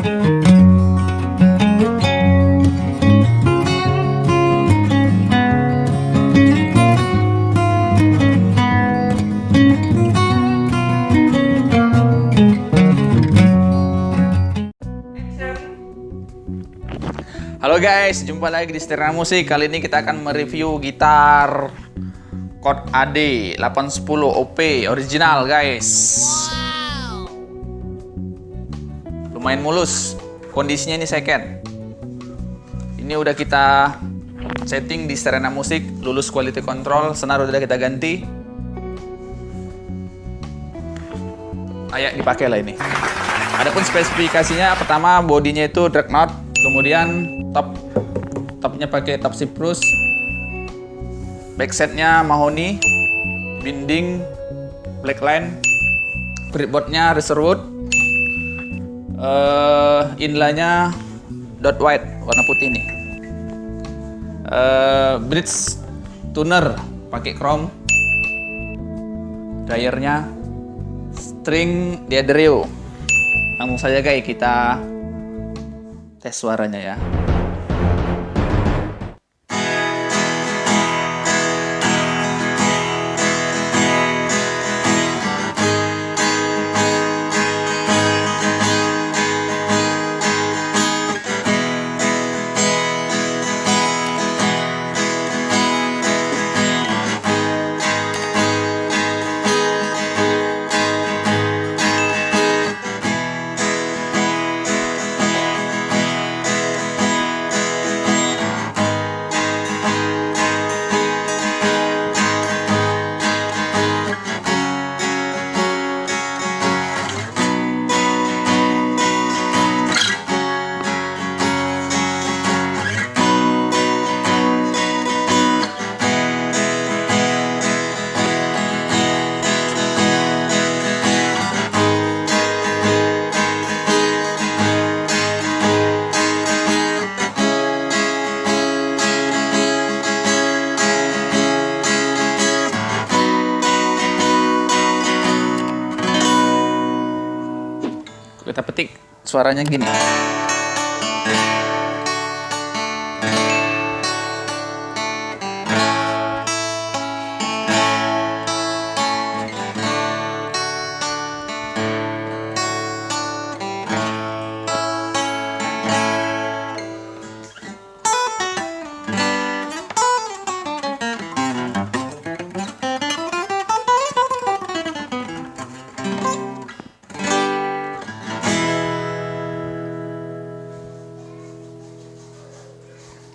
Halo guys, jumpa lagi di Setirna Musik. Kali ini kita akan mereview gitar Chord AD 810 OP original guys. Lumayan mulus. Kondisinya ini second. Ini udah kita setting di Setirna Musik, lulus quality control, senar udah kita ganti. Ayak dipakai lah ini. Adapun spesifikasinya pertama bodinya itu drag knot, kemudian top topnya pakai top Cyprus, backsetnya mahoni, binding black line, fretboardnya reserwood, uh, inlanya dot white warna putih nih, uh, bridge tuner pakai chrome, dryernya string diadrio langsung saja guys kita tes suaranya ya kita petik suaranya gini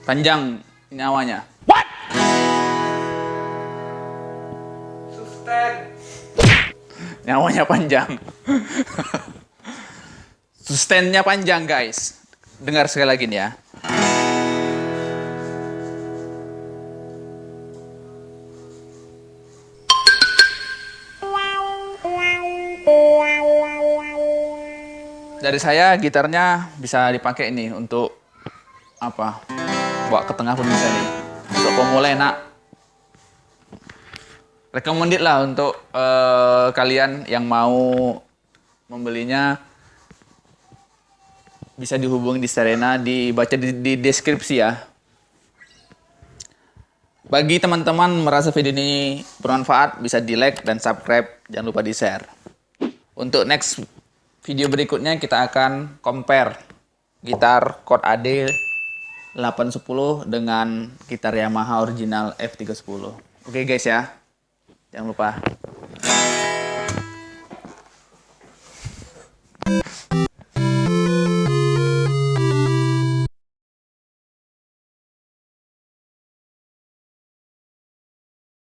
panjang nyawanya. What? Sustain. Nyawanya panjang. Sustainnya panjang guys. Dengar sekali lagi nih ya. Dari saya gitarnya bisa dipakai ini untuk apa? Bawa ke tengah pun bisa nih. Untuk pemula enak recommended lah untuk uh, kalian yang mau membelinya. Bisa dihubungi di Serena dibaca di, di deskripsi ya. Bagi teman-teman merasa video ini bermanfaat bisa di like dan subscribe. Jangan lupa di share untuk next video berikutnya kita akan compare gitar chord AD 810 dengan gitar Yamaha original F310. Oke guys ya. Jangan lupa